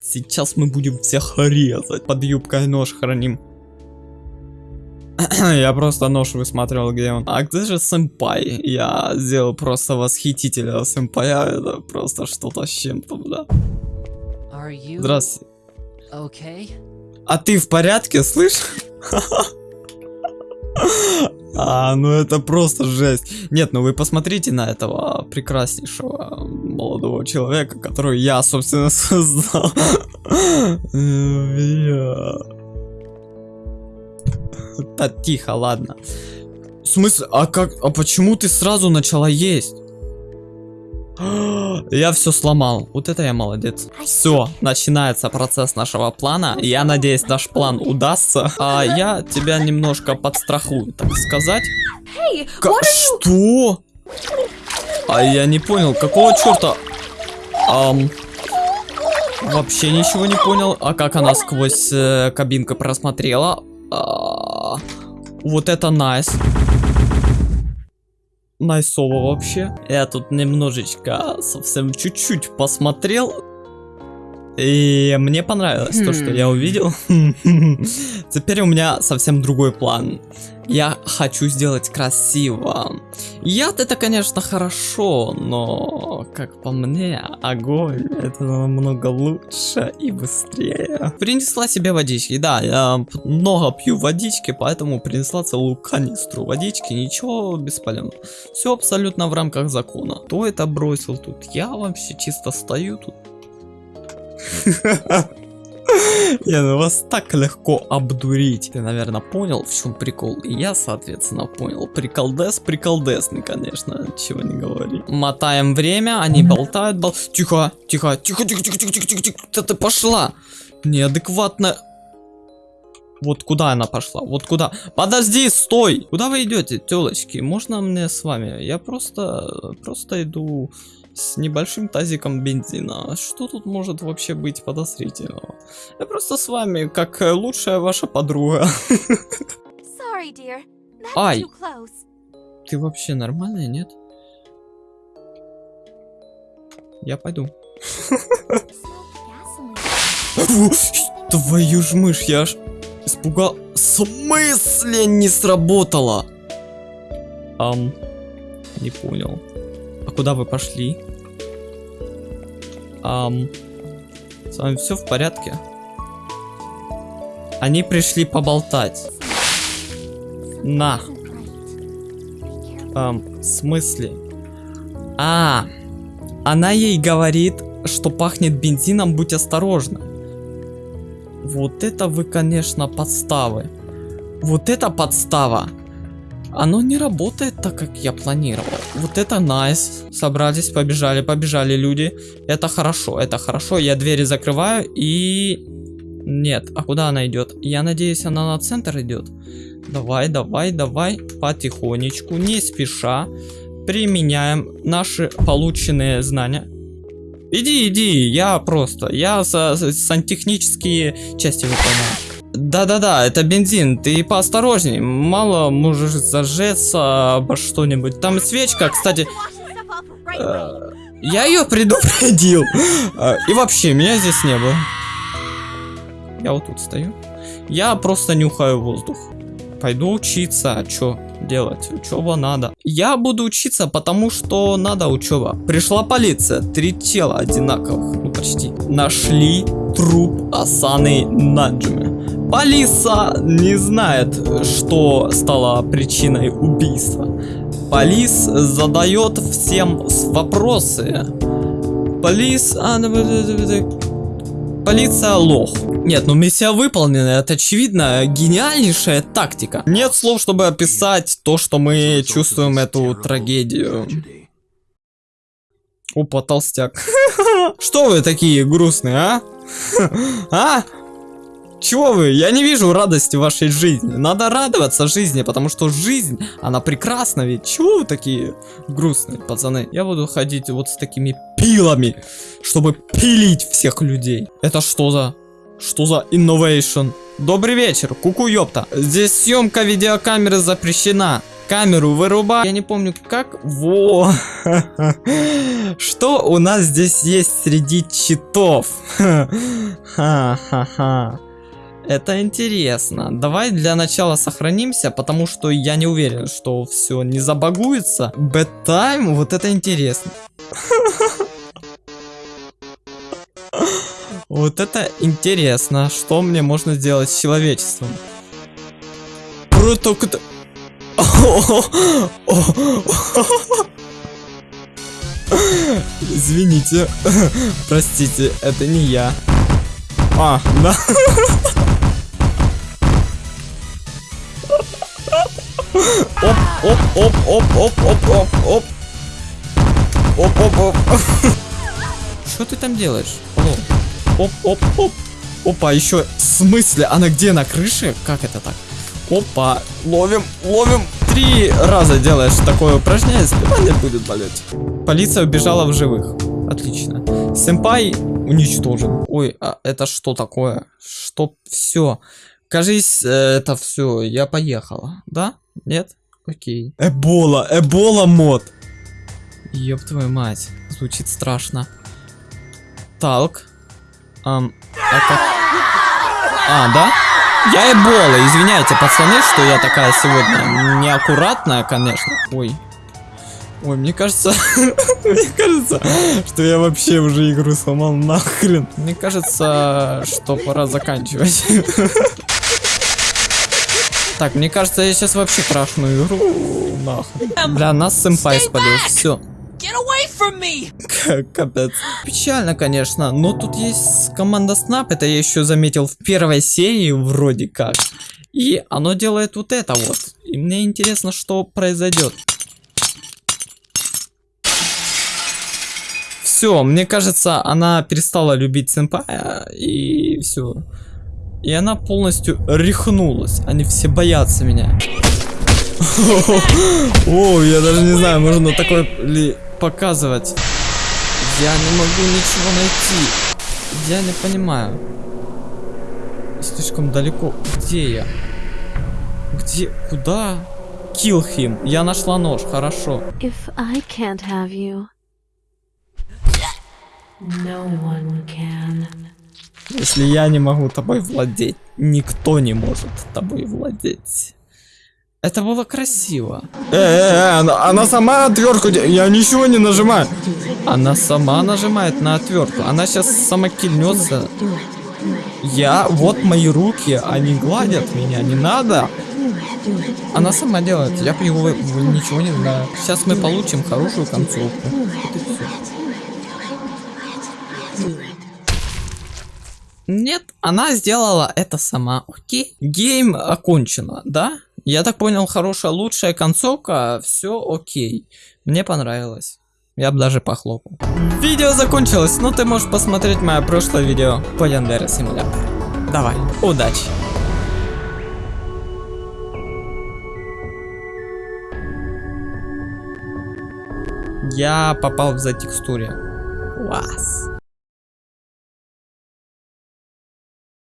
Сейчас мы будем всех резать. Под юбкой нож храним. Я просто нож высматривал, где он. А где же сэмпай? Я сделал просто восхитителя сэмпая. Это просто что-то с чем-то. Are you Здравствуйте. okay? А ты в порядке, слышь? А, ну это просто жесть. Нет, ну вы посмотрите на этого прекраснейшего молодого человека, которого я, собственно, создал. Бля. Да тихо, ладно. В смысле, а как, а почему ты сразу начала есть? Я все сломал. Вот это я молодец. Все, начинается процесс нашего плана. Я надеюсь, наш план удастся. А я тебя немножко подстрахую, так сказать. Are что? А я не понял, какого черта? Ам, вообще ничего не понял. А как она сквозь э, кабинку просмотрела? А, вот это найс. Найсово вообще. Я тут немножечко, совсем чуть-чуть посмотрел. И мне понравилось то, что я увидел. Теперь у меня совсем другой план. Я хочу сделать красиво. Яд это, конечно, хорошо, но, как по мне, огонь это намного лучше и быстрее. Принесла себе водички, да, я много пью водички, поэтому принесла целую канистру водички, ничего бесполезно. Все абсолютно в рамках закона. Кто это бросил тут? Я вообще чисто стою тут. Я ну вас так легко обдурить. Ты, наверное, понял, в чем прикол. И я, соответственно, понял. Приколдес, приколдесный, конечно, чего не говори. Мотаем время, они болтают, бол... Тихо, тихо, тихо, тихо, тихо, тихо, тихо, тихо, тихо. Куда ты пошла? Неадекватно. Вот куда она пошла? Вот куда? Подожди, стой! Куда вы идете, телочки? Можно мне с вами? Я просто, просто иду с небольшим тазиком бензина. Что тут может вообще быть подозрительного? Я просто с вами, как э, лучшая ваша подруга. Sorry, dear. Ай. Ты вообще нормальная, нет? Я пойду. Твою ж мышь, я аж испугал. В смысле не сработало? Ам, не понял. Куда вы пошли? Ам, с вами все в порядке? Они пришли поболтать. На. Ам, в смысле? А, она ей говорит, что пахнет бензином, будь осторожна. Вот это вы, конечно, подставы. Вот это подстава. Оно не работает так, как я планировал. Вот это найс. Собрались, побежали, побежали люди. Это хорошо, это хорошо. Я двери закрываю и... Нет, а куда она идет? Я надеюсь, она на центр идет. Давай, давай, давай, потихонечку, не спеша, применяем наши полученные знания. Иди, иди, я просто, я сантехнические части выполняю. Да-да-да, это бензин, ты поосторожней, мало можешь зажеться обо что-нибудь. Там свечка, кстати, э, я ее предупредил. Э, И вообще, меня здесь не было. Я вот тут стою. Я просто нюхаю воздух. Пойду учиться, а чё делать? Учеба надо. Я буду учиться, потому что надо учеба. Пришла полиция, три тела одинаковых, ну почти. Нашли труп Асаны Наджуми. Полиса не знает, что стало причиной убийства. Полис задает всем вопросы. Полис... а. Полиция лох. Нет, ну миссия выполнена, это очевидно гениальнейшая тактика. Нет слов, чтобы описать то, что мы чувствуем эту трагедию. Опа, толстяк. Что вы такие грустные, а? А? Чего вы? Я не вижу радости в вашей жизни. Надо радоваться жизни, потому что жизнь, она прекрасна ведь. Чего вы такие грустные, пацаны? Я буду ходить вот с такими пилами, чтобы пилить всех людей. Это что за... Что за innovation? Добрый вечер, куку ёпта. Здесь съемка видеокамеры запрещена. камеру вырубай. Я не помню как. Во. Что у нас здесь есть среди читов? Ха-ха-ха. Это интересно. Давай для начала сохранимся, потому что я не уверен, что все не забагуется. Bedtime, вот это интересно. Вот это интересно. Что мне можно сделать с человечеством? Круто, круто. Извините. Простите, это не я. А, да. Оп, оп, оп, оп, оп, оп, оп, оп. Оп, оп, оп. Что ты там делаешь? Оп, оп, оп. Опа, еще в смысле? Она где, на крыше? Как это так? Опа, ловим, ловим. Три раза делаешь такое упражнение, спина не будет болеть. Полиция убежала в живых. Отлично. Сэмпай уничтожен. Ой, а это что такое? Что? Все. Кажись, э, это все. Я поехала. Да? Нет? Окей. Эбола, Эбола мод. Ёб твою мать. Звучит страшно. Талк. Ам, это... А, да? Я Эбола, извиняйте, пацаны, что я такая сегодня неаккуратная, конечно. Ой. Ой, мне кажется, мне кажется, что я вообще уже игру сломал нахрен. Мне кажется, что пора заканчивать. Так, мне кажется, я сейчас вообще крашну игру. Нахуй. Бля, нас сэмпай спалил. Все. Капец. Печально, конечно, но тут есть команда Snap, это я еще заметил в первой серии вроде как. И оно делает вот это вот. И мне интересно, что произойдет. Все, мне кажется, она перестала любить сэмпая, и все. И она полностью рехнулась. Они все боятся меня. О, я даже не знаю, можно такое ли показывать. Я не могу ничего найти. Я не понимаю. Слишком далеко. Где я? Где? Куда? Kill him. Я нашла нож, хорошо. If I can't have you. Если я не могу тобой владеть, никто не может тобой владеть. Это было красиво. Э, э, э, она, она сама отвертку, я ничего не нажимаю. Она сама нажимает на отвертку. Она сейчас сама кильнется. Я, вот мои руки, они гладят меня, не надо. Она сама делает, я его ничего не знаю. Сейчас мы получим хорошую концовку. Вот Нет, она сделала это сама, окей. Гейм окончено, да? Я так понял, хорошая, лучшая концовка, все окей. Мне понравилось. Я бы даже похлопал. Видео закончилось, но ты можешь посмотреть мое прошлое видео по Яндере Симулятор. Давай, удачи. Я попал в затекстуре. Класс.